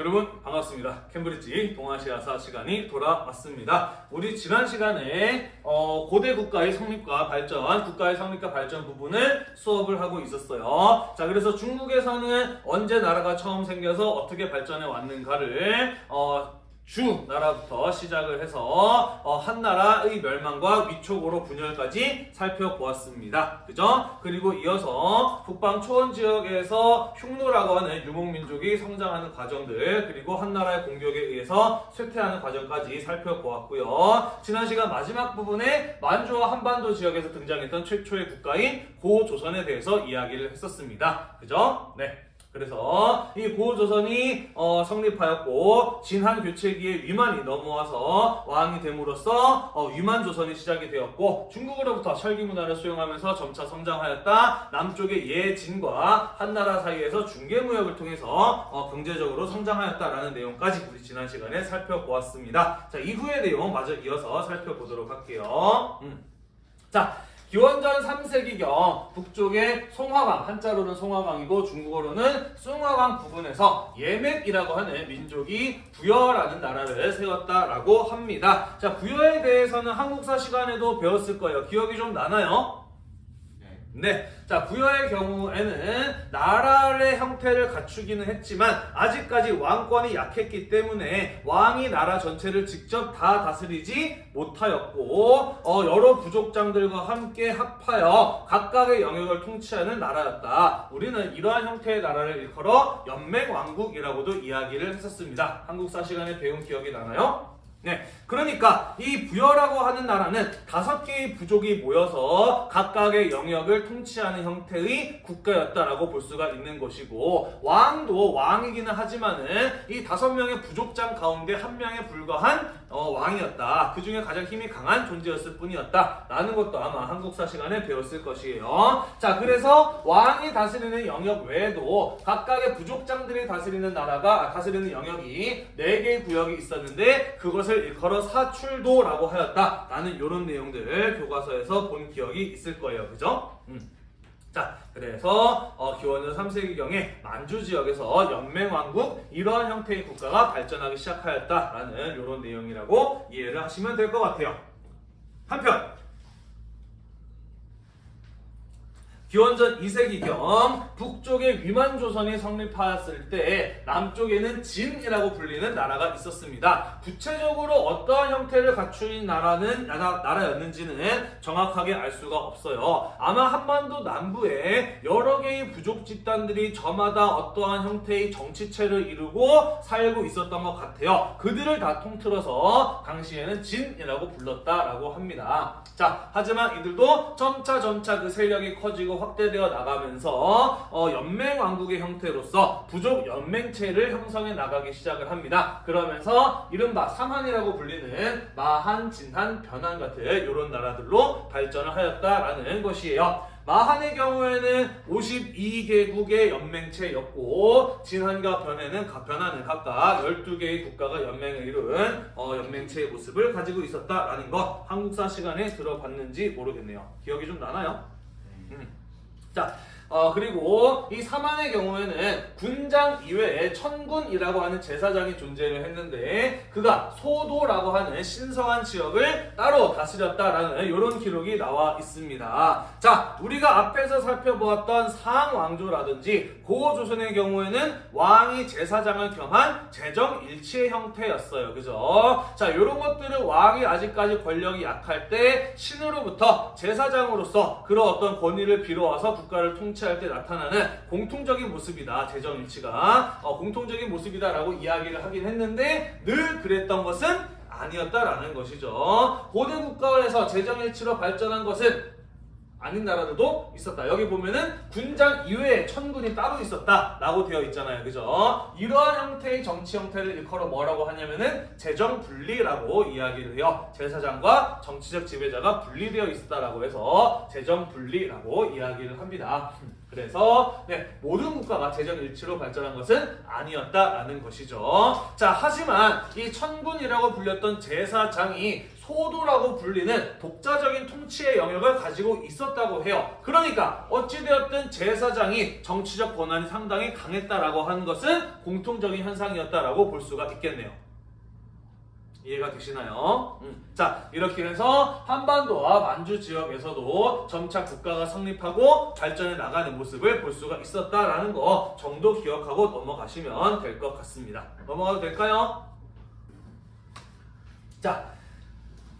여러분 반갑습니다. 캠브리지 동아시아사 시간이 돌아왔습니다. 우리 지난 시간에 어, 고대 국가의 성립과 발전, 국가의 성립과 발전 부분을 수업을 하고 있었어요. 자, 그래서 중국에서는 언제 나라가 처음 생겨서 어떻게 발전해 왔는가를 어, 주 나라부터 시작을 해서 어, 한 나라의 멸망과 위촉으로 분열까지 살펴보았습니다. 그죠? 그리고 이어서 북방 초원 지역에서 흉노라고 하는 유목민족이 성장하는 과정들 그리고 한 나라의 공격에 의해서 쇠퇴하는 과정까지 살펴보았고요. 지난 시간 마지막 부분에 만주와 한반도 지역에서 등장했던 최초의 국가인 고조선에 대해서 이야기를 했었습니다. 그죠? 네. 그래서 이 고조선이 어, 성립하였고 진한 교체기에 위만이 넘어와서 왕이 됨으로써 어, 위만 조선이 시작이 되었고 중국으로부터 철기 문화를 수용하면서 점차 성장하였다. 남쪽의 예진과 한나라 사이에서 중개 무역을 통해서 어, 경제적으로 성장하였다라는 내용까지 우리 지난 시간에 살펴보았습니다. 자 이후의 내용 마저 이어서 살펴보도록 할게요. 음. 자. 기원전 3세기경 북쪽의 송화강, 한자로는 송화강이고 중국어로는 숭화강 부근에서 예맥이라고 하는 민족이 부여라는 나라를 세웠다라고 합니다. 자, 부여에 대해서는 한국사 시간에도 배웠을 거예요. 기억이 좀 나나요? 네. 자, 부여의 경우에는 나라의 형태를 갖추기는 했지만 아직까지 왕권이 약했기 때문에 왕이 나라 전체를 직접 다 다스리지 못하였고 어, 여러 부족장들과 함께 합하여 각각의 영역을 통치하는 나라였다. 우리는 이러한 형태의 나라를 일컬어 연맹왕국이라고도 이야기를 했었습니다. 한국사 시간에 배운 기억이 나나요? 네, 그러니까 이 부여라고 하는 나라는 다섯 개의 부족이 모여서 각각의 영역을 통치하는 형태의 국가였다라고 볼 수가 있는 것이고 왕도 왕이기는 하지만은 이 다섯 명의 부족장 가운데 한 명에 불과한 어, 왕이었다. 그 중에 가장 힘이 강한 존재였을 뿐이었다. 라는 것도 아마 한국사 시간에 배웠을 것이에요. 자, 그래서 왕이 다스리는 영역 외에도 각각의 부족장들이 다스리는 나라가 아, 다스리는 영역이 네 개의 구역이 있었는데 그것을 일컬어 사출도라고 하였다. 라는 이런 내용들 교과서에서 본 기억이 있을 거예요. 그죠? 음. 자, 그래서 어, 기원전 3세기경에 만주 지역에서 연맹왕국 이러한 형태의 국가가 발전하기 시작하였다라는 이런 내용이라고 이해를 하시면 될 것 같아요. 한편 기원전 2세기경 북쪽에 위만조선이 성립하였을 때 남쪽에는 진이라고 불리는 나라가 있었습니다. 구체적으로 어떠한 형태를 갖춘 나라는 나라, 나라 였는지는 정확하게 알 수가 없어요. 아마 한반도 남부에 여러 개의 부족 집단들이 저마다 어떠한 형태의 정치체를 이루고 살고 있었던 것 같아요. 그들을 다 통틀어서 당시에는 진이라고 불렀다라고 합니다. 자, 하지만 이들도 점차 점차 그 세력이 커지고 확대되어 나가면서 어, 연맹왕국의 형태로서 부족 연맹체를 형성해 나가기 시작을 합니다. 그러면서 이른바 삼한이라고 불리는 마한, 진한, 변한 같은 이런 나라들로 발전을 하였다라는 것이에요. 마한의 경우에는 52개국의 연맹체였고 진한과 변해는 변화는 각각 12개의 국가가 연맹을 이룬 어, 연맹체의 모습을 가지고 있었다라는 것 한국사 시간에 들어봤는지 모르겠네요. 기억이 좀 나나요? 자, 어, 그리고 이 사만의 경우에는 군장 이외에 천군이라고 하는 제사장이 존재를 했는데 그가 소도라고 하는 신성한 지역을 따로 다스렸다라는 이런 기록이 나와 있습니다. 자, 우리가 앞에서 살펴보았던 상왕조라든지 고조선의 경우에는 왕이 제사장을 겸한 재정일치의 형태였어요. 그죠? 자, 이런 것들은 왕이 아직까지 권력이 약할 때 신으로부터 제사장으로서 그런 어떤 권위를 빌어와서 국가를 통치 통치할 때 나타나는 공통적인 모습이다. 재정일치가 어, 공통적인 모습이다라고 이야기를 하긴 했는데 늘 그랬던 것은 아니었다라는 것이죠. 고대 국가에서 재정일치로 발전한 것은 아닌 나라들도 있었다. 여기 보면은 군장 이외에 천군이 따로 있었다 라고 되어 있잖아요. 그죠? 이러한 형태의 정치 형태를 일컬어 뭐라고 하냐면은 재정 분리라고 이야기를 해요. 제사장과 정치적 지배자가 분리되어 있었다라고 해서 재정 분리라고 이야기를 합니다. 그래서 네, 모든 국가가 재정 일치로 발전한 것은 아니었다라는 것이죠. 자, 하지만 이 천군이라고 불렸던 제사장이 소도라고 불리는 독자적인 통치의 영역을 가지고 있었다고 해요. 그러니까 어찌되었든 제사장이 정치적 권한이 상당히 강했다라고 하는 것은 공통적인 현상이었다라고 볼 수가 있겠네요. 이해가 되시나요? 음. 자 이렇게 해서 한반도와 만주 지역에서도 점차 국가가 성립하고 발전해 나가는 모습을 볼 수가 있었다라는 거 정도 기억하고 넘어가시면 될 것 같습니다. 넘어가도 될까요? 자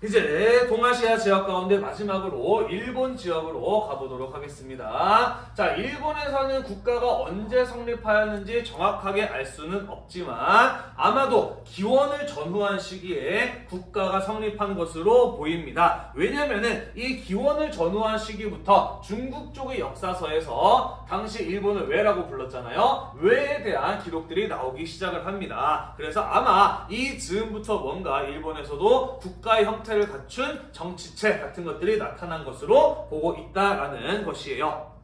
이제 동아시아 지역 가운데 마지막으로 일본 지역으로 가보도록 하겠습니다. 자, 일본에서는 국가가 언제 성립하였는지 정확하게 알 수는 없지만 아마도 기원을 전후한 시기에 국가가 성립한 것으로 보입니다. 왜냐면은 이 기원을 전후한 시기부터 중국 쪽의 역사서에서 당시 일본을 왜라고 불렀잖아요. 왜에 대한 기록들이 나오기 시작을 합니다. 그래서 아마 이 즈음부터 뭔가 일본에서도 국가의 형태 형태를 갖춘 정치체 같은 것들이 나타난 것으로 보고 있다라는 것이에요.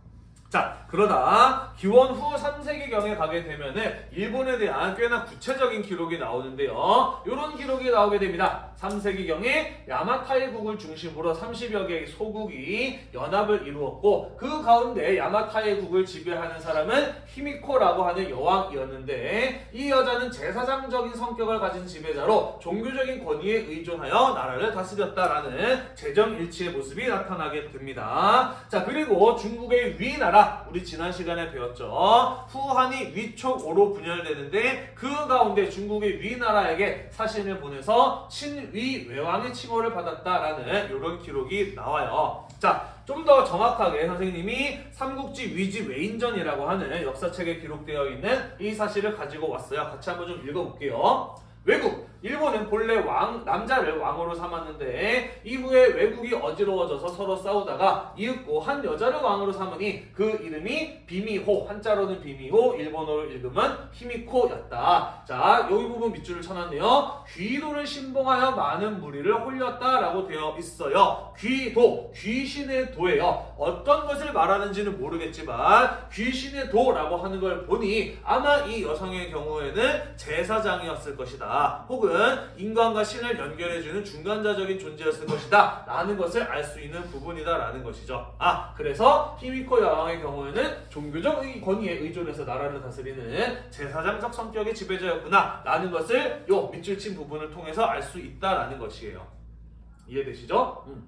자, 그러다 기원 후 3세기경에 가게 되면 은 일본에 대한 꽤나 구체적인 기록이 나오는데요. 이런 기록이 나오게 됩니다. 3세기경에 야마타이국을 중심으로 30여 개의 소국이 연합을 이루었고 그 가운데 야마타이국을 지배하는 사람은 히미코라고 하는 여왕이었는데 이 여자는 제사장적인 성격을 가진 지배자로 종교적인 권위에 의존하여 나라를 다스렸다라는 재정일치의 모습이 나타나게 됩니다. 자 그리고 중국의 위나라 우리 지난 시간에 배웠죠. 후한이 위촉오로 분열되는데 그 가운데 중국의 위나라에게 사신을 보내서 친위 외왕의 칭호를 받았다라는 이런 기록이 나와요. 자, 좀 더 정확하게 선생님이 삼국지 위지 외인전이라고 하는 역사책에 기록되어 있는 이 사실을 가지고 왔어요. 같이 한번 좀 읽어볼게요. 외국 일본은 본래 왕 남자를 왕으로 삼았는데 이후에 외국이 어지러워져서 서로 싸우다가 이윽고 한 여자를 왕으로 삼으니 그 이름이 비미호 한자로는 비미호 일본어로 읽으면 히미코였다. 자 여기 부분 밑줄을 쳐놨네요. 귀도를 신봉하여 많은 무리를 홀렸다라고 되어 있어요. 귀도 귀신의 도예요. 어떤 것을 말하는지는 모르겠지만 귀신의 도라고 하는 걸 보니 아마 이 여성의 경우에는 제사장이었을 것이다. 혹은 인간과 신을 연결해주는 중간자적인 존재였을 것이다. 라는 것을 알 수 있는 부분이다. 라는 것이죠. 아 그래서 히미코 여왕의 경우에는 종교적 권위에 의존해서 나라를 다스리는 제사장적 성격의 지배자였구나. 라는 것을 요 밑줄 친 부분을 통해서 알 수 있다라는 것이에요. 이해되시죠? 음.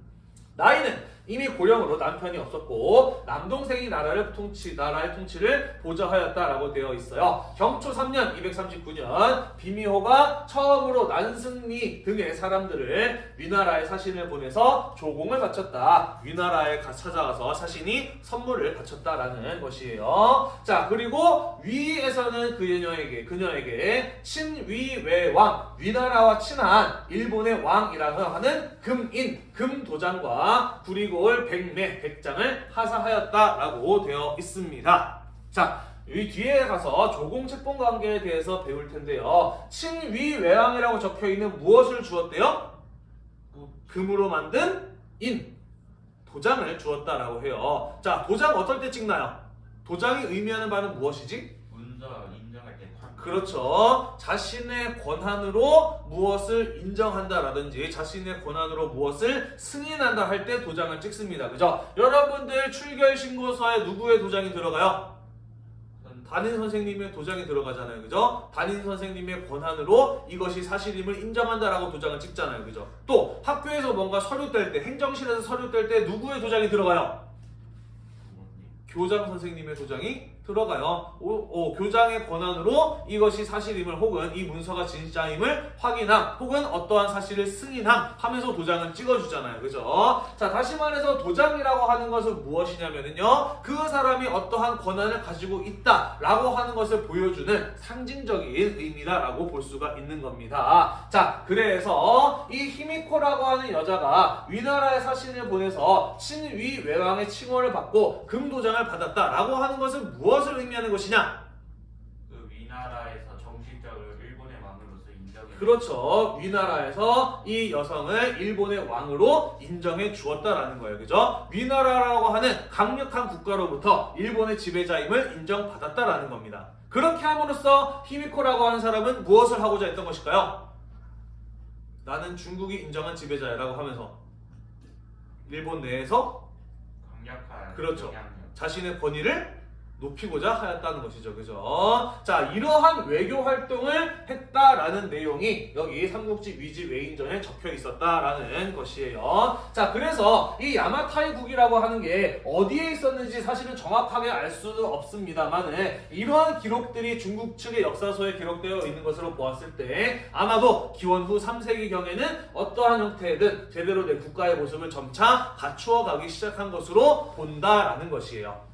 나이는 이미 고령으로 남편이 없었고 남동생이 나라를 통치 나라의 통치를 보좌하였다라고 되어 있어요. 경초 3년 239년 비미호가 처음으로 난승리 등의 사람들을 위나라에 사신을 보내서 조공을 바쳤다. 위나라에 찾아가서 사신이 선물을 바쳤다라는 것이에요. 자 그리고 위에서는 그녀에게 그녀에게 친위외왕 위나라와 친한 일본의 왕이라고 하는 금인 금도장과 그리고 올 백매 백장을 하사하였다라고 되어 있습니다. 자, 이 뒤에 가서 조공 책봉 관계에 대해서 배울 텐데요. 친위외왕이라고 적혀 있는 무엇을 주었대요? 금으로 만든 인 도장을 주었다라고 해요. 자, 도장 어떨 때 찍나요? 도장이 의미하는 바는 무엇이지? 그렇죠. 자신의 권한으로 무엇을 인정한다라든지 자신의 권한으로 무엇을 승인한다 할 때 도장을 찍습니다. 그죠? 여러분들 출결 신고서에 누구의 도장이 들어가요? 담임 선생님의 도장이 들어가잖아요. 그죠? 담임 선생님의 권한으로 이것이 사실임을 인정한다라고 도장을 찍잖아요. 그죠? 또 학교에서 뭔가 서류 뗄 때, 행정실에서 서류 뗄 때 누구의 도장이 들어가요? 교장 선생님의 도장이 들어가요. 오, 오, 교장의 권한으로 이것이 사실임을 혹은 이 문서가 진짜임을 확인함 혹은 어떠한 사실을 승인함 하면서 도장을 찍어주잖아요. 그죠? 자 다시 말해서 도장이라고 하는 것은 무엇이냐면요. 그 사람이 어떠한 권한을 가지고 있다라고 하는 것을 보여주는 상징적인 의미다라고 볼 수가 있는 겁니다. 자 그래서 이 히미코라고 하는 여자가 위나라의 사신을 보내서 친위 외왕의 칭호를 받고 금도장을 받았다라고 하는 것은 무엇 무엇을 의미하는 것이냐? 그 위나라에서 정식적으로 일본의 왕으로서 인정해 그렇죠. 위나라에서 이 여성을 일본의 왕으로 인정해 주었다라는 거예요. 그죠? 위나라라고 하는 강력한 국가로부터 일본의 지배자임을 인정받았다라는 겁니다. 그렇게 함으로써 히미코라고 하는 사람은 무엇을 하고자 했던 것일까요? 나는 중국이 인정한 지배자야라고 하면서 일본 내에서 강력한 그렇죠. 자신의 권위를 높이고자 하였다는 것이죠. 그죠? 자, 이러한 외교 활동을 했다라는 내용이 여기 삼국지 위지 외인전에 적혀 있었다라는 것이에요. 자, 그래서 이 야마타이국이라고 하는 게 어디에 있었는지 사실은 정확하게 알 수는 없습니다만 이러한 기록들이 중국 측의 역사서에 기록되어 있는 것으로 보았을 때 아마도 기원 후 3세기경에는 어떠한 형태든 제대로 된 국가의 모습을 점차 갖추어 가기 시작한 것으로 본다라는 것이에요.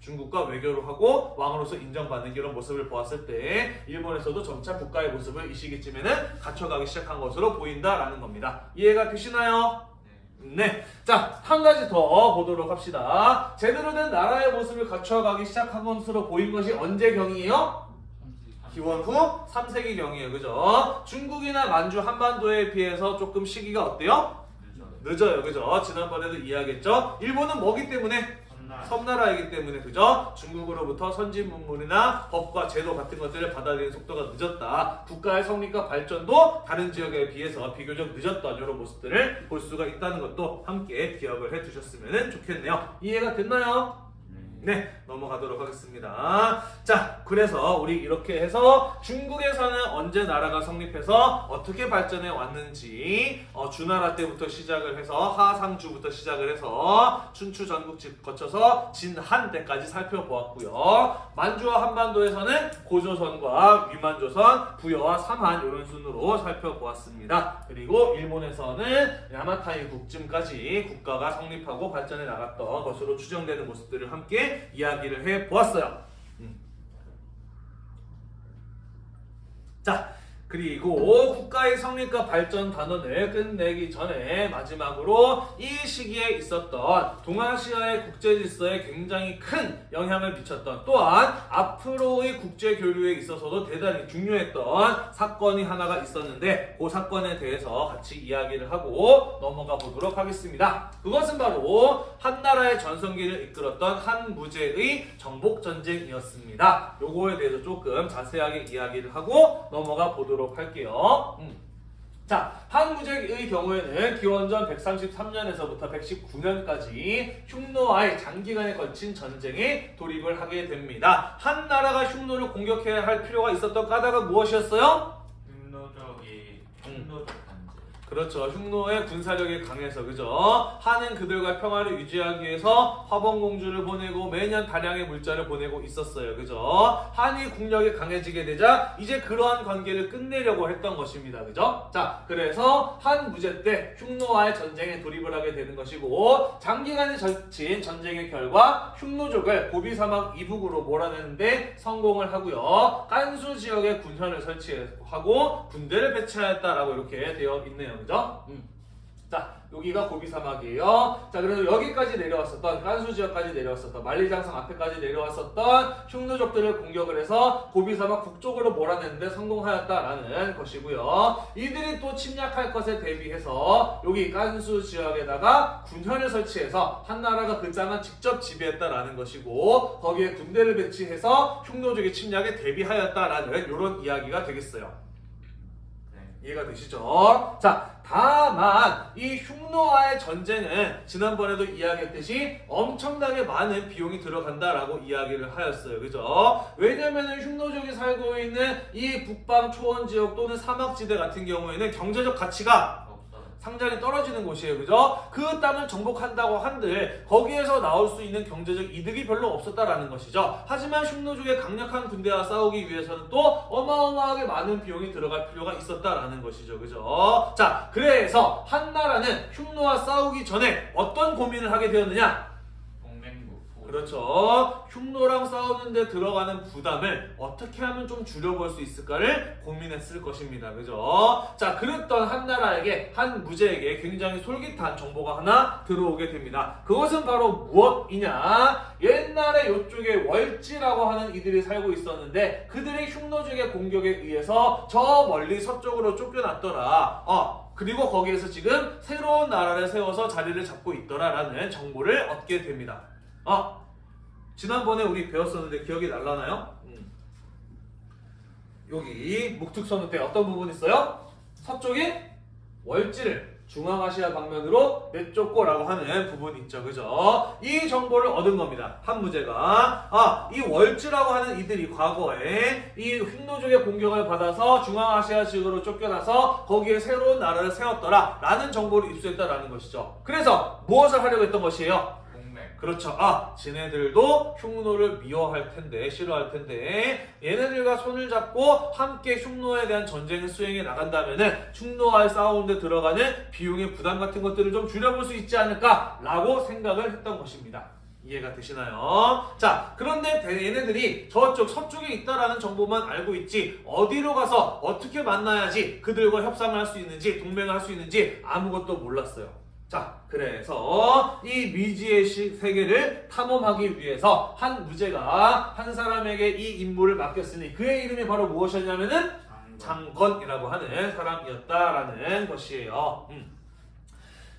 중국과 외교를 하고 왕으로서 인정받는 이런 모습을 보았을 때 일본에서도 점차 국가의 모습을 이 시기쯤에는 갖춰가기 시작한 것으로 보인다라는 겁니다. 이해가 되시나요? 네. 네. 자, 한 가지 더 보도록 합시다. 제대로 된 나라의 모습을 갖춰가기 시작한 것으로 보인 것이 언제경이에요? 기원 후 3세기경이에요. 그죠? 중국이나 만주 한반도에 비해서 조금 시기가 어때요? 늦어요. 그죠? 지난번에도 이야기했죠? 일본은 뭐기 때문에? 섬나라이기 때문에 그죠? 중국으로부터 선진 문물이나 법과 제도 같은 것들을 받아들이는 속도가 늦었다. 국가의 성립과 발전도 다른 지역에 비해서 비교적 늦었던 이런 모습들을 볼 수가 있다는 것도 함께 기억을 해두셨으면 좋겠네요. 이해가 됐나요? 네. 네, 넘어가도록 하겠습니다. 자, 그래서 우리 이렇게 해서 중국에서는 언제 나라가 성립해서 어떻게 발전해 왔는지 어, 주나라 때부터 시작을 해서 하상주부터 시작을 해서 춘추 전국지 거쳐서 진한 때까지 살펴보았고요. 만주와 한반도에서는 고조선과 위만조선, 부여와 삼한 이런 순으로 살펴보았습니다. 그리고 일본에서는 야마타이 국쯤까지 국가가 성립하고 발전해 나갔던 것으로 추정되는 모습들을 함께 이야기를 해 보았어요. 음. 자, 그리고 국가의 성립과 발전 단원을 끝내기 전에 마지막으로 이 시기에 있었던 동아시아의 국제 질서에 굉장히 큰 영향을 미쳤던 또한 앞으로의 국제 교류에 있어서도 대단히 중요했던 사건이 하나가 있었는데 그 사건에 대해서 같이 이야기를 하고 넘어가 보도록 하겠습니다. 그것은 바로 한나라의 전성기를 이끌었던 한무제의 정복 전쟁이었습니다. 요거에 대해서 조금 자세하게 이야기를 하고 넘어가 보도록 할게요. 음. 자, 한무제의 경우에는 기원전 133년에서부터 119년까지 흉노와의 장기간에 걸친 전쟁에 돌입을 하게 됩니다. 한 나라가 흉노를 공격해야 할 필요가 있었던 까닭은 무엇이었어요? 흉노족이 음. 흉노족. 그렇죠. 흉노의 군사력이 강해서 그죠. 한은 그들과 평화를 유지하기 위해서 화봉공주를 보내고 매년 다량의 물자를 보내고 있었어요. 그죠. 한이 국력이 강해지게 되자 이제 그러한 관계를 끝내려고 했던 것입니다. 그죠. 자, 그래서 한 무제 때 흉노와의 전쟁에 돌입을 하게 되는 것이고 장기간에 걸친 전쟁의 결과 흉노족을 고비 사막 이북으로 몰아내는데 성공을 하고요. 깐수 지역에 군현을 설치하고 군대를 배치하였다라고 이렇게 되어 있네요. 그죠? 음. 자, 여기가 고비 사막이에요. 자, 그래서 여기까지 내려왔었던 깐수 지역까지 내려왔었던 만리장성 앞에까지 내려왔었던 흉노족들을 공격을 해서 고비 사막 북쪽으로 몰아내는데 성공하였다라는 것이고요. 이들이 또 침략할 것에 대비해서 여기 깐수 지역에다가 군현을 설치해서 한나라가 그 땅을 직접 지배했다라는 것이고 거기에 군대를 배치해서 흉노족의 침략에 대비하였다라는 이런 이야기가 되겠어요. 네. 이해가 되시죠? 자, 다만 이 흉노와의 전쟁은 지난번에도 이야기했듯이 엄청나게 많은 비용이 들어간다라고 이야기를 하였어요. 그죠? 왜냐면은 흉노족이 살고 있는 이 북방 초원 지역 또는 사막지대 같은 경우에는 경제적 가치가. 상당히 떨어지는 곳이에요. 그죠? 그 땅을 정복한다고 한들 거기에서 나올 수 있는 경제적 이득이 별로 없었다라는 것이죠. 하지만 흉노족의 강력한 군대와 싸우기 위해서는 또 어마어마하게 많은 비용이 들어갈 필요가 있었다라는 것이죠. 그죠? 자, 그래서 한나라는 흉노와 싸우기 전에 어떤 고민을 하게 되었느냐? 그렇죠. 흉노랑 싸우는데 들어가는 부담을 어떻게 하면 좀 줄여볼 수 있을까를 고민했을 것입니다. 그죠? 자, 그랬던 한 나라에게, 한 무제에게 굉장히 솔깃한 정보가 하나 들어오게 됩니다. 그것은 바로 무엇이냐? 옛날에 이쪽에 월지라고 하는 이들이 살고 있었는데 그들이 흉노족의 공격에 의해서 저 멀리 서쪽으로 쫓겨났더라. 어, 그리고 거기에서 지금 새로운 나라를 세워서 자리를 잡고 있더라라는 정보를 얻게 됩니다. 아, 지난번에 우리 배웠었는데 기억이 날라나요? 음. 여기 묵특선우 때 어떤 부분 있어요? 서쪽에 월지를 중앙아시아 방면으로 내쫓고라고 하는 부분이 있죠. 그죠? 이 정보를 얻은 겁니다. 한 무제가. 아, 이 월지라고 하는 이들이 과거에 이 흉노족의 공격을 받아서 중앙아시아 지역으로 쫓겨나서 거기에 새로운 나라를 세웠더라. 라는 정보를 입수했다라는 것이죠. 그래서 무엇을 하려고 했던 것이에요? 그렇죠. 아, 지네들도 흉노를 미워할 텐데, 싫어할 텐데, 얘네들과 손을 잡고 함께 흉노에 대한 전쟁을 수행해 나간다면은 흉노와의 싸우는데 들어가는 비용의 부담 같은 것들을 좀 줄여볼 수 있지 않을까라고 생각을 했던 것입니다. 이해가 되시나요? 자, 그런데 대- 얘네들이 저쪽 서쪽에 있다라는 정보만 알고 있지 어디로 가서 어떻게 만나야지 그들과 협상을 할 수 있는지 동맹을 할 수 있는지 아무것도 몰랐어요. 자, 그래서 이 미지의 시- 세계를 탐험하기 위해서 한 무제가 한 사람에게 이 임무를 맡겼으니 그의 이름이 바로 무엇이었냐면은 장건. 장건이라고 하는 사람이었다라는 것이에요. 음.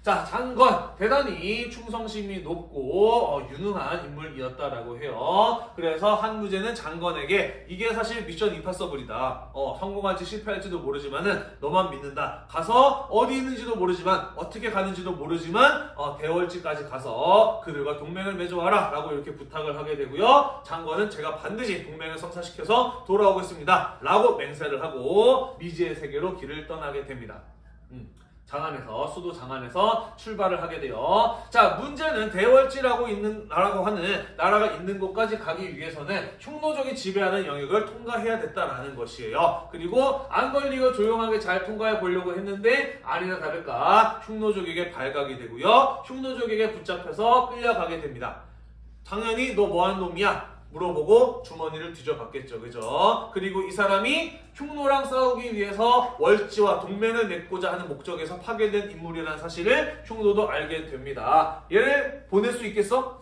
자, 장건 대단히 충성심이 높고 어, 유능한 인물이었다라고 해요. 그래서 한무제는 장건에게 이게 사실 미션 임파서블이다. 어, 성공할지 실패할지도 모르지만은 너만 믿는다. 가서 어디 있는지도 모르지만 어떻게 가는지도 모르지만 어, 대월지까지 가서 그들과 동맹을 맺어와라 라고 이렇게 부탁을 하게 되고요. 장건은 제가 반드시 동맹을 성사시켜서 돌아오겠습니다.라고 맹세를 하고 미지의 세계로 길을 떠나게 됩니다. 음. 장안에서 수도 장안에서 출발을 하게 돼요. 자 문제는 대월지라고 있는 나라고 하는 나라가 있는 곳까지 가기 위해서는 흉노족이 지배하는 영역을 통과해야 됐다라는 것이에요. 그리고 안 걸리고 조용하게 잘 통과해 보려고 했는데 아니나 다를까 흉노족에게 발각이 되고요. 흉노족에게 붙잡혀서 끌려가게 됩니다. 당연히 너 뭐하는 놈이야? 물어보고 주머니를 뒤져봤겠죠. 그죠? 그리고 이 사람이 흉노랑 싸우기 위해서 월지와 동맹을 맺고자 하는 목적에서 파괴된 인물이라는 사실을 흉노도 알게 됩니다. 얘를 보낼 수 있겠어?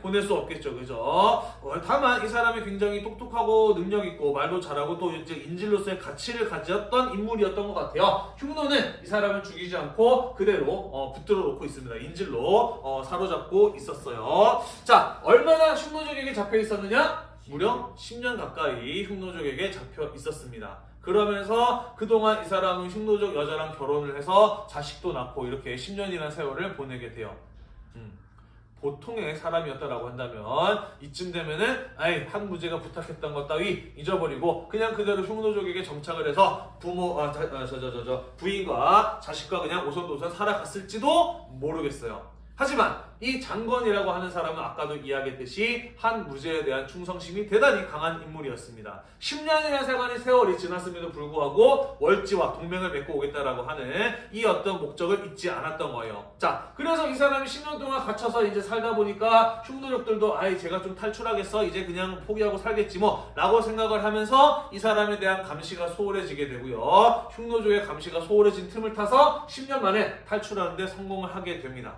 보낼 수 없겠죠. 그죠? 어, 다만 이 사람이 굉장히 똑똑하고 능력 있고 말도 잘하고 또 이제 인질로서의 가치를 가졌던 인물이었던 것 같아요. 흉노는 이 사람을 죽이지 않고 그대로 어, 붙들어 놓고 있습니다. 인질로 어, 사로잡고 있었어요. 자, 얼마나 흉노족에게 잡혀 있었느냐? 무려 10년 가까이 흉노족에게 잡혀 있었습니다. 그러면서 그동안 이 사람은 흉노족 여자랑 결혼을 해서 자식도 낳고 이렇게 10년이라는 세월을 보내게 돼요. 음. 보통의 사람이었다라고 한다면 이쯤 되면은 아이 한 무제가 부탁했던 것 따위 잊어버리고 그냥 그대로 흉노족에게 정착을 해서 부모 아, 저, 저, 저, 저, 부인과 자식과 그냥 오손도손 살아갔을지도 모르겠어요. 하지만 이 장건이라고 하는 사람은 아까도 이야기했듯이 한 무제에 대한 충성심이 대단히 강한 인물이었습니다. 10년이라는 세간의 세월이 지났음에도 불구하고 월지와 동맹을 맺고 오겠다라고 하는 이 어떤 목적을 잊지 않았던 거예요. 자, 그래서 이 사람이 10년 동안 갇혀서 이제 살다 보니까 흉노족들도 아이 제가 좀 탈출하겠어 이제 그냥 포기하고 살겠지 뭐 라고 생각을 하면서 이 사람에 대한 감시가 소홀해지게 되고요. 흉노족의 감시가 소홀해진 틈을 타서 10년 만에 탈출하는데 성공을 하게 됩니다.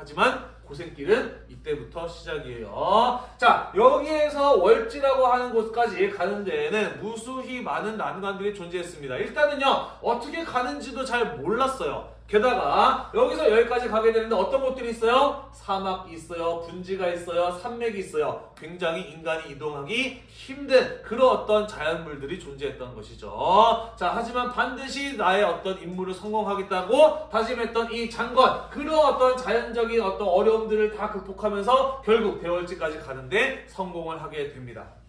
하지만 고생길은 이때부터 시작이에요. 자, 여기에서 월지라고 하는 곳까지 가는 데에는 무수히 많은 난관들이 존재했습니다. 일단은요, 어떻게 가는지도 잘 몰랐어요. 게다가 여기서 여기까지 가게 되는데 어떤 곳들이 있어요? 사막이 있어요. 분지가 있어요. 산맥이 있어요. 굉장히 인간이 이동하기 힘든 그런 어떤 자연물들이 존재했던 것이죠. 자, 하지만 반드시 나의 어떤 임무를 성공하겠다고 다짐했던 이 장건 그런 어떤 자연적인 어떤 어려움들을 다 극복하면서 결국 대월지까지 가는데 성공을 하게 됩니다.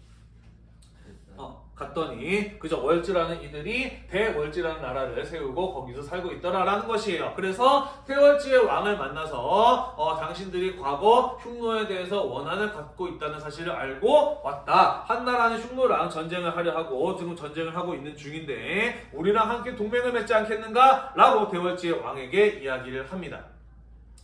어, 갔더니 그저 월지라는 이들이 대월지라는 나라를 세우고 거기서 살고 있더라라는 것이에요. 그래서 대월지의 왕을 만나서 어, 당신들이 과거 흉노에 대해서 원한을 갖고 있다는 사실을 알고 왔다. 한나라는 흉노랑 전쟁을 하려 하고 지금 전쟁을 하고 있는 중인데 우리랑 함께 동맹을 맺지 않겠는가? 라고 대월지의 왕에게 이야기를 합니다.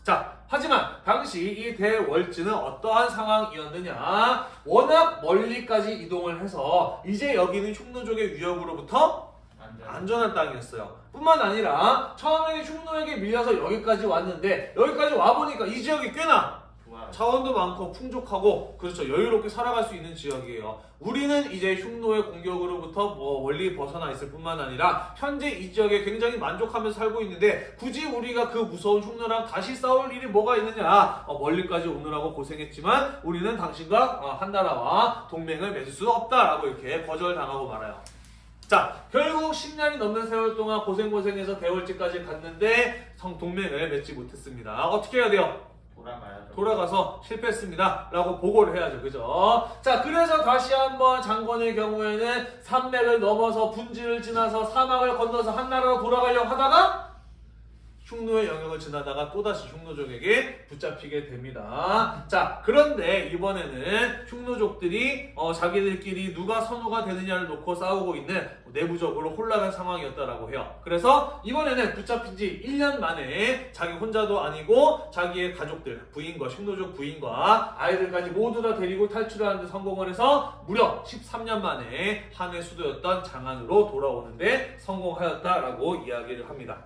자, 하지만 당시 이 대월지는 어떠한 상황이었느냐? 워낙 멀리까지 이동을 해서 이제 여기는 흉노족의 위협으로부터 안전. 안전한 땅이었어요. 뿐만 아니라 처음에는 흉노에게 밀려서 여기까지 왔는데 여기까지 와보니까 이 지역이 꽤나 자원도 많고 풍족하고 그렇죠 여유롭게 살아갈 수 있는 지역이에요. 우리는 이제 흉노의 공격으로부터 뭐 멀리 벗어나 있을 뿐만 아니라 현재 이 지역에 굉장히 만족하면서 살고 있는데 굳이 우리가 그 무서운 흉노랑 다시 싸울 일이 뭐가 있느냐 어, 멀리까지 오느라고 고생했지만 우리는 당신과 어, 한 나라와 동맹을 맺을 수 없다라고 이렇게 거절당하고 말아요. 자, 결국 10년이 넘는 세월 동안 고생고생해서 대월지까지 갔는데 성 동맹을 맺지 못했습니다. 어떻게 해야 돼요? 돌아가야죠. 돌아가서 실패했습니다. 라고 보고를 해야죠. 그죠? 자, 그래서 다시 한번 장건의 경우에는 산맥을 넘어서 분지를 지나서 사막을 건너서 한나라로 돌아가려고 하다가 흉노의 영역을 지나다가 또다시 흉노족에게 붙잡히게 됩니다. 자, 그런데 이번에는 흉노족들이 어, 자기들끼리 누가 선우가 되느냐를 놓고 싸우고 있는 내부적으로 혼란한 상황이었다라고 해요. 그래서 이번에는 붙잡힌 지 1년 만에 자기 혼자도 아니고 자기의 가족들, 부인과 흉노족 부인과 아이들까지 모두 다 데리고 탈출하는 데 성공을 해서 무려 13년 만에 한해 수도였던 장안으로 돌아오는데 성공하였다라고 이야기를 합니다.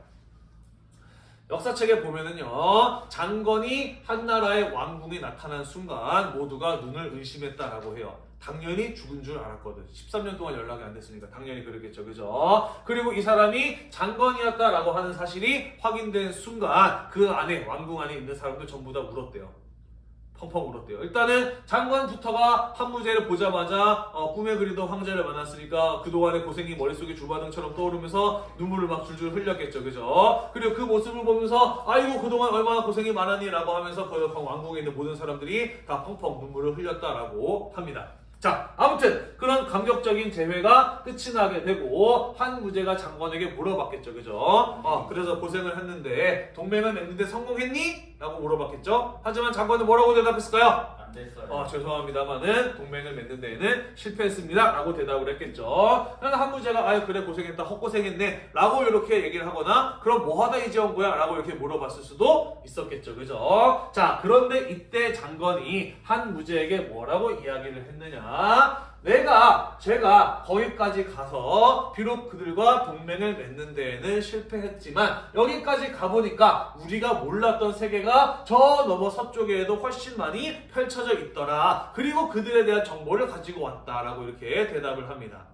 역사책에 보면은요 장건이 한나라의 왕궁에 나타난 순간 모두가 눈을 의심했다라고 해요. 당연히 죽은 줄 알았거든. 13년 동안 연락이 안 됐으니까 당연히 그러겠죠, 그죠? 그리고 이 사람이 장건이었다라고 하는 사실이 확인된 순간 그 안에 왕궁 안에 있는 사람들 전부 다 울었대요. 펑펑 울었대요. 일단은 장관부터가 한무제를 보자마자 어, 꿈에 그리던 황제를 만났으니까 그동안의 고생이 머릿속에 주바등처럼 떠오르면서 눈물을 막 줄줄 흘렸겠죠. 그죠? 그리고 그 모습을 보면서 아이고 그동안 얼마나 고생이 많았니 라고 하면서 그 왕궁에 있는 모든 사람들이 다 펑펑 눈물을 흘렸다라고 합니다. 자, 아무튼 그런 감격적인 재회가 끝이 나게 되고 한 무제가 장관에게 물어봤겠죠, 그죠? 어, 그래서 고생을 했는데 동맹을 맺는데 성공했니? 라고 물어봤겠죠. 하지만 장관은 뭐라고 대답했을까요? 안 됐어요. 어, 죄송합니다만은 동맹을 맺는 데에는 실패했습니다. 라고 대답을 했겠죠. 그래서 한무제가 아유 그래 고생했다 헛고생했네 라고 이렇게 얘기를 하거나 그럼 뭐 하다 이제 온 거야? 라고 이렇게 물어봤을 수도 있었겠죠. 그죠? 자 그런데 이때 장관이 한 무제에게 뭐라고 이야기를 했느냐 내가 제가 거기까지 가서 비록 그들과 동맹을 맺는 데에는 실패했지만 여기까지 가보니까 우리가 몰랐던 세계가 저 너머 서쪽에도 훨씬 많이 펼쳐져 있더라. 그리고 그들에 대한 정보를 가지고 왔다라고 이렇게 대답을 합니다.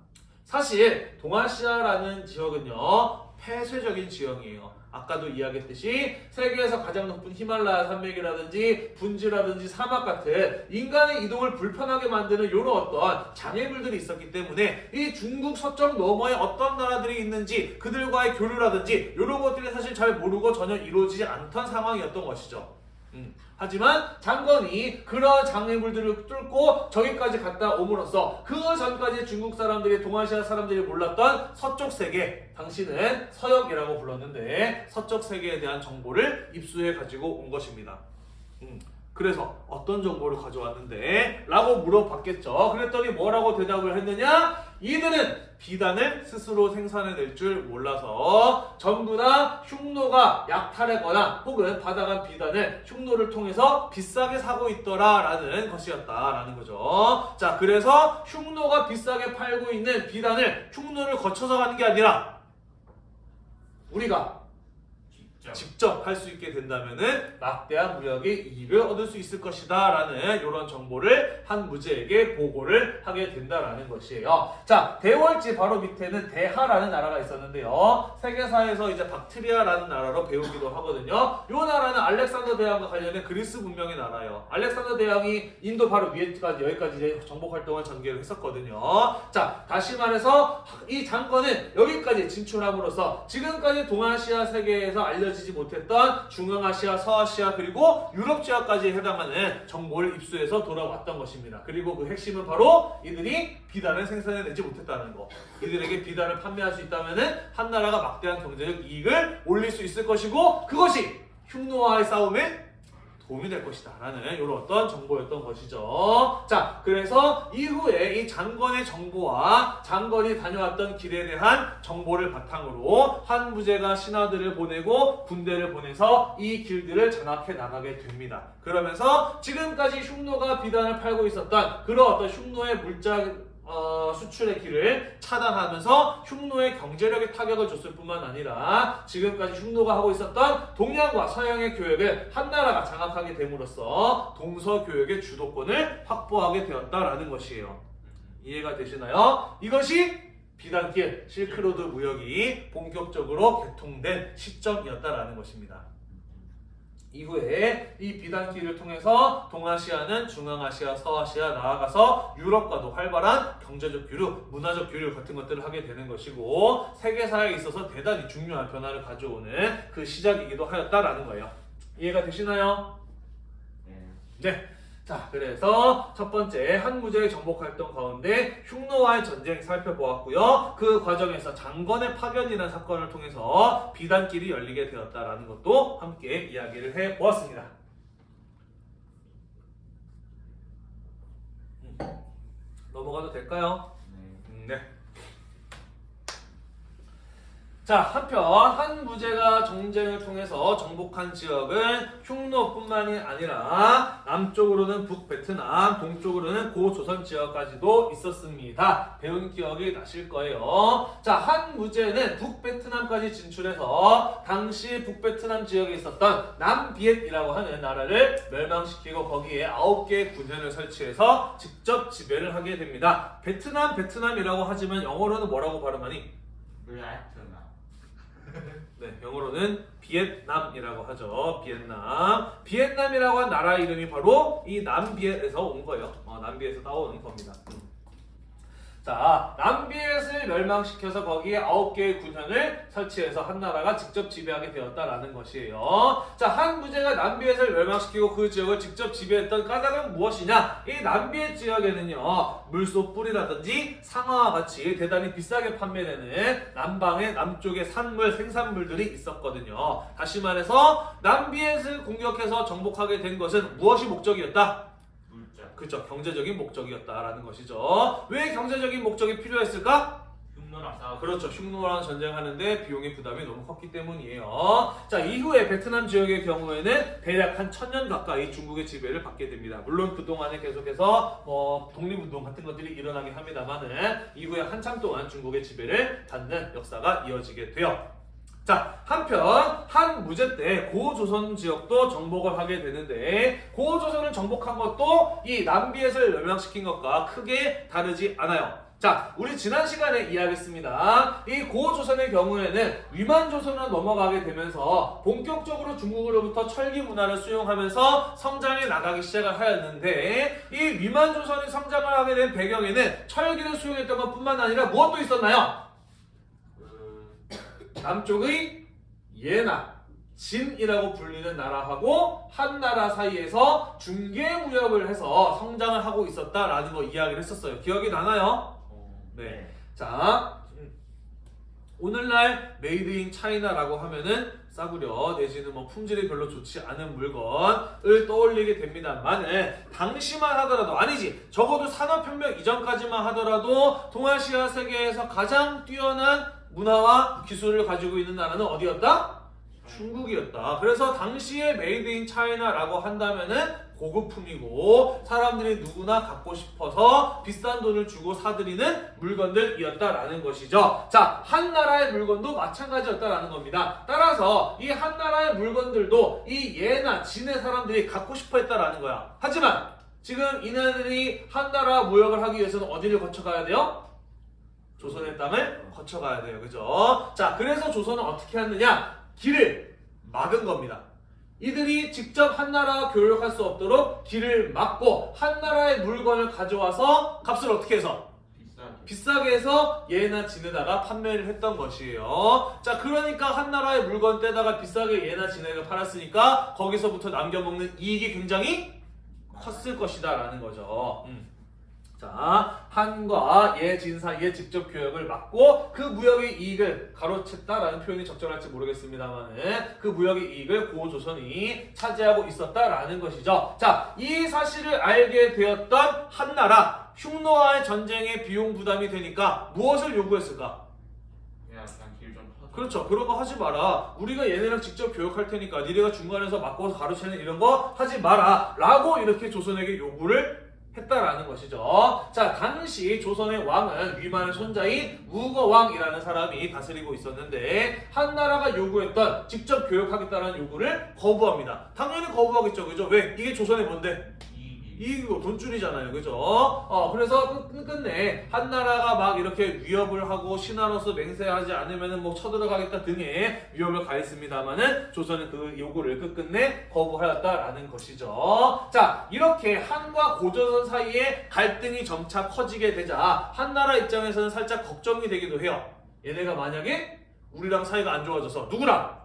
사실 동아시아라는 지역은요 폐쇄적인 지형이에요. 아까도 이야기했듯이 세계에서 가장 높은 히말라야 산맥이라든지 분지라든지 사막 같은 인간의 이동을 불편하게 만드는 이런 어떤 장애물들이 있었기 때문에 이 중국 서쪽 너머에 어떤 나라들이 있는지 그들과의 교류라든지 이런 것들이 사실 잘 모르고 전혀 이루어지지 않던 상황이었던 것이죠. 음. 하지만 장건이 그런 장애물들을 뚫고 저기까지 갔다 옴으로써 그 전까지 중국 사람들이 동아시아 사람들이 몰랐던 서쪽 세계 당신은 서역이라고 불렀는데 서쪽 세계에 대한 정보를 입수해 가지고 온 것입니다. 음. 그래서 어떤 정보를 가져왔는데? 라고 물어봤겠죠. 그랬더니 뭐라고 대답을 했느냐? 이들은 비단을 스스로 생산해낼 줄 몰라서 전부 다 흉노가 약탈했거나 혹은 받아간 비단을 흉노를 통해서 비싸게 사고 있더라라는 것이었다라는 거죠. 자, 그래서 흉노가 비싸게 팔고 있는 비단을 흉노를 거쳐서 가는 게 아니라 우리가 직접. 할 수 있게 된다면은 막대한 무역의 이익을 얻을 수 있을 것이다 라는 이런 정보를 한 무제에게 보고를 하게 된다라는 것이에요. 자, 대월지 바로 밑에는 대하라는 나라가 있었는데요. 세계사에서 이제 박트리아라는 나라로 배우기도 하거든요. 이 나라는 알렉산더 대왕과 관련된 그리스 문명의 나라예요. 알렉산더 대왕이 인도 바로 위에까지 여기까지 이제 정복 활동을 전개를 했었거든요. 자, 다시 말해서 이 장건은 여기까지 진출함으로써 지금까지 동아시아 세계에서 알려 지지 못했던 중앙아시아, 서아시아 그리고 유럽 지역까지 해당하는 정보를 입수해서 돌아왔던 것입니다. 그리고 그 핵심은 바로 이들이 비단을 생산해내지 못했다는 거. 이들에게 비단을 판매할 수 있다면은 한 나라가 막대한 경제적 이익을 올릴 수 있을 것이고 그것이 흉노와의 싸움에 도움이 될 것이다. 라는 이런 어떤 정보였던 것이죠. 자 그래서 이후에 이 장건의 정보와 장건이 다녀왔던 길에 대한 정보를 바탕으로 한무제가 신하들을 보내고 군대를 보내서 이 길들을 장악해 나가게 됩니다. 그러면서 지금까지 흉노가 비단을 팔고 있었던 그런 어떤 흉노의 물자 어, 수출의 길을 차단하면서 흉노의 경제력에 타격을 줬을 뿐만 아니라 지금까지 흉노가 하고 있었던 동양과 서양의 교역을 한나라가 장악하게 됨으로써 동서교역의 주도권을 확보하게 되었다라는 것이에요. 이해가 되시나요? 이것이 비단길 실크로드 무역이 본격적으로 개통된 시점이었다라는 것입니다. 이후에 이 비단길을 통해서 동아시아는 중앙아시아, 서아시아 나아가서 유럽과도 활발한 경제적 교류, 문화적 교류 같은 것들을 하게 되는 것이고 세계사에 있어서 대단히 중요한 변화를 가져오는 그 시작이기도 하였다라는 거예요. 이해가 되시나요? 네. 네. 자, 그래서 첫 번째 한 무제의 정복 활동 가운데 흉노와의 전쟁 살펴보았고요. 그 과정에서 장건의 파견이라는 사건을 통해서 비단길이 열리게 되었다라는 것도 함께 이야기를 해 보았습니다. 음, 넘어가도 될까요? 네. 음, 네. 자, 한편 한 무제가 정쟁을 통해서 정복한 지역은 흉노뿐만이 아니라 남쪽으로는 북베트남, 동쪽으로는 고조선 지역까지도 있었습니다. 배운 기억이 나실 거예요. 자, 한 무제는 북베트남까지 진출해서 당시 북베트남 지역에 있었던 남비엣이라고 하는 나라를 멸망시키고 거기에 아홉 개의 군현을 설치해서 직접 지배를 하게 됩니다. 베트남, 베트남이라고 하지만 영어로는 뭐라고 발음하니? 블라이트나. 네, 영어로는 비엔남이라고 하죠. 비엔남. 비엔남이라고 한 나라 이름이 바로 이 남비엣에서 온 거예요. 어, 남비엣에서 따오는 겁니다. 음. 자, 남비엣을 멸망시켜서 거기에 아홉 개의 군현을 설치해서 한 나라가 직접 지배하게 되었다라는 것이에요. 자, 한 부제가 남비엣을 멸망시키고 그 지역을 직접 지배했던 까닭은 무엇이냐? 이 남비엣 지역에는요, 물소뿔이라든지 상아와 같이 대단히 비싸게 판매되는 남방의 남쪽의 산물, 생산물들이 있었거든요. 다시 말해서 남비엣을 공격해서 정복하게 된 것은 무엇이 목적이었다? 그렇죠. 경제적인 목적이었다라는 것이죠. 왜 경제적인 목적이 필요했을까? 흉노랑 싸우고. 그렇죠. 흉노랑 전쟁하는데 비용의 부담이 너무 컸기 때문이에요. 자, 이후에 베트남 지역의 경우에는 대략 한 천년 가까이 중국의 지배를 받게 됩니다. 물론 그동안에 계속해서 뭐 독립운동 같은 것들이 일어나긴 합니다만은 이후에 한참 동안 중국의 지배를 받는 역사가 이어지게 돼요. 자, 한편 한 무제 때 고조선 지역도 정복을 하게 되는데 고조선을 정복한 것도 이 남비엣을 멸망시킨 것과 크게 다르지 않아요. 자, 우리 지난 시간에 이야기했습니다. 이 고조선의 경우에는 위만조선으로 넘어가게 되면서 본격적으로 중국으로부터 철기 문화를 수용하면서 성장해 나가기 시작을 하였는데 이 위만조선이 성장을 하게 된 배경에는 철기를 수용했던 것뿐만 아니라 무엇도 있었나요? 그 남쪽의 예나 진이라고 불리는 나라하고 한 나라 사이에서 중개 무역을 해서 성장을 하고 있었다라는 거 이야기를 했었어요. 기억이 나나요? 어, 네. 자, 음, 오늘날 made in China라고 하면은 싸구려 내지는 뭐 품질이 별로 좋지 않은 물건을 떠올리게 됩니다만은 당시만 하더라도 아니지 적어도 산업혁명 이전까지만 하더라도 동아시아 세계에서 가장 뛰어난 문화와 기술을 가지고 있는 나라는 어디였다? 중국이었다. 그래서 당시에 made in China라고 한다면은 고급품이고 사람들이 누구나 갖고 싶어서 비싼 돈을 주고 사들이는 물건들이었다라는 것이죠. 자, 한 나라의 물건도 마찬가지였다라는 겁니다. 따라서 이 한 나라의 물건들도 이 예나 진의 사람들이 갖고 싶어 했다라는 거야. 하지만 지금 이네들이 한 나라 무역을 하기 위해서는 어디를 거쳐가야 돼요? 조선의 땅을 거쳐가야 돼요. 그죠? 자, 그래서 조선은 어떻게 했느냐? 길을 막은 겁니다. 이들이 직접 한 나라와 교역할 수 없도록 길을 막고 한 나라의 물건을 가져와서 값을 어떻게 해서 비싸게. 비싸게 해서 예나 진에다가 판매를 했던 것이에요. 자, 그러니까 한 나라의 물건 떼다가 비싸게 예나 진에게 팔았으니까 거기서부터 남겨먹는 이익이 굉장히 컸을 것이다 라는 거죠. 음. 자, 한과 예진 사이에 직접 교역을 막고 그 무역의 이익을 가로챘다라는 표현이 적절할지 모르겠습니다만은 그 무역의 이익을 고조선이 차지하고 있었다라는 것이죠. 자, 이 사실을 알게 되었던 한나라 흉노와의 전쟁의 비용 부담이 되니까 무엇을 요구했을까? 그렇죠. 그런 거 하지 마라. 우리가 얘네랑 직접 교역할 테니까 니네가 중간에서 바꿔서 가르치는 이런 거 하지 마라. 라고 이렇게 조선에게 요구를 했다라는 것이죠. 자, 당시 조선의 왕은 위만의 손자인 무거왕이라는 사람이 다스리고 있었는데 한 나라가 요구했던 직접 교역하겠다는 요구를 거부합니다. 당연히 거부하겠죠. 그죠? 왜? 이게 조선의 뭔데? 이거 돈줄이잖아요. 그죠? 어, 그래서 끝, 끝내 한 나라가 막 이렇게 위협을 하고 신하로서 맹세하지 않으면은 뭐 쳐들어가겠다 등의 위협을 가했습니다만은 조선은 그 요구를 끝끝내 거부하였다라는 것이죠. 자, 이렇게 한과 고조선 사이에 갈등이 점차 커지게 되자 한나라 입장에서는 살짝 걱정이 되기도 해요. 얘네가 만약에 우리랑 사이가 안 좋아져서 누구랑?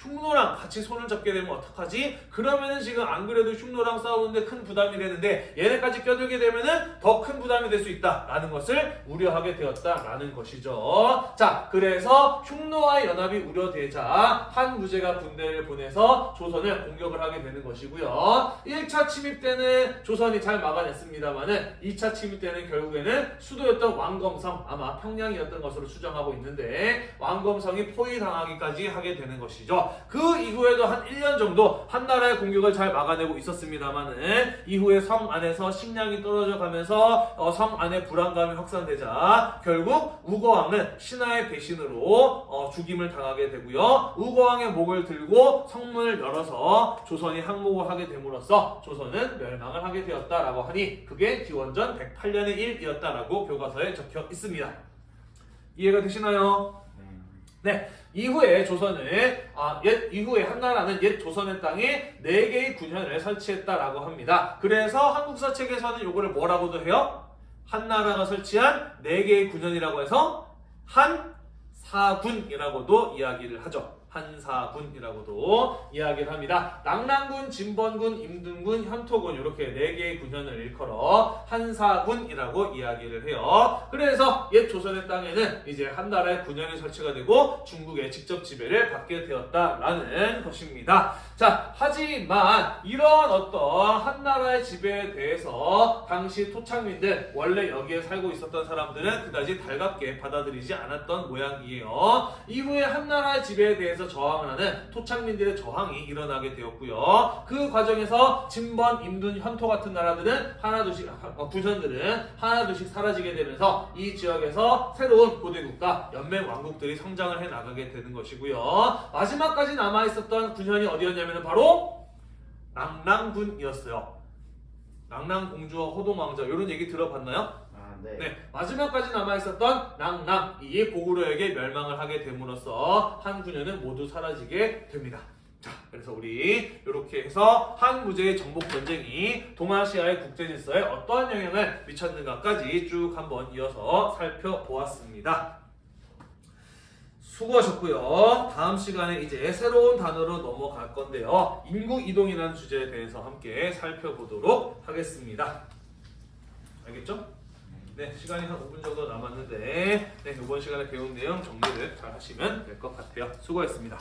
흉노랑 같이 손을 잡게 되면 어떡하지? 그러면은 지금 안 그래도 흉노랑 싸우는데 큰 부담이 되는데 얘네까지 껴들게 되면은 더 큰 부담이 될 수 있다라는 것을 우려하게 되었다라는 것이죠. 자, 그래서 흉노와의 연합이 우려되자 한 무제가 군대를 보내서 조선을 공격을 하게 되는 것이고요. 1차 침입 때는 조선이 잘 막아냈습니다만은 2차 침입 때는 결국에는 수도였던 왕검성 아마 평양이었던 것으로 추정하고 있는데 왕검성이 포위당하기까지 하게 되는 것이죠. 그 이후에도 한 1년 정도 한나라의 공격을 잘 막아내고 있었습니다만은 이후에 성 안에서 식량이 떨어져 가면서 어, 성 안에 불안감이 확산되자 결국 우거왕은 신하의 배신으로 어, 죽임을 당하게 되고요. 우거왕의 목을 들고 성문을 열어서 조선이 항복을 하게 됨으로써 조선은 멸망을 하게 되었다라고 하니 그게 기원전 108년의 일이었다라고 교과서에 적혀 있습니다. 이해가 되시나요? 네, 이후에 조선은 아, 옛 이후에 한나라는 옛 조선의 땅에 네 개의 군현을 설치했다라고 합니다. 그래서 한국사 책에서는 요거를 뭐라고도 해요? 한나라가 설치한 네 개의 군현이라고 해서 한사군이라고도 이야기를 하죠. 한사군이라고도 이야기를 합니다. 낙랑군, 진번군, 임등군, 현토군 이렇게 네 개의 군현을 일컬어 한사군이라고 이야기를 해요. 그래서 옛 조선의 땅에는 이제 한 나라의 군현이 설치가 되고 중국의 직접 지배를 받게 되었다라는 것입니다. 자, 하지만 이런 어떤 한 나라의 지배에 대해서 당시 토착민들 원래 여기에 살고 있었던 사람들은 그다지 달갑게 받아들이지 않았던 모양이에요. 이후에 한 나라의 지배에 대해서 저항을 하는 토착민들의 저항이 일어나게 되었고요. 그 과정에서 진번, 임둔, 현토 같은 나라들은 하나둘씩 어, 군현들은 하나둘씩 사라지게 되면서 이 지역에서 새로운 고대 국가, 연맹 왕국들이 성장을 해 나가게 되는 것이고요. 마지막까지 남아 있었던 군현이 어디였냐면 바로 낭랑군이었어요. 낭랑 공주와 호동 왕자 이런 얘기 들어봤나요? 아, 네. 네, 마지막까지 남아있었던 낭랑, 이 고구려에게 멸망을 하게 됨으로써 한 군현은 모두 사라지게 됩니다. 자, 그래서 우리 이렇게 해서 한 무제의 정복 전쟁이 동아시아의 국제 질서에 어떠한 영향을 미쳤는가까지 쭉 한번 이어서 살펴보았습니다. 수고하셨고요. 다음 시간에 이제 새로운 단어로 넘어갈 건데요. 인구 이동이라는 주제에 대해서 함께 살펴보도록 하겠습니다. 알겠죠? 네, 시간이 한 5분 정도 남았는데 네, 이번 시간에 배운 내용 정리를 잘 하시면 될 것 같아요. 수고했습니다.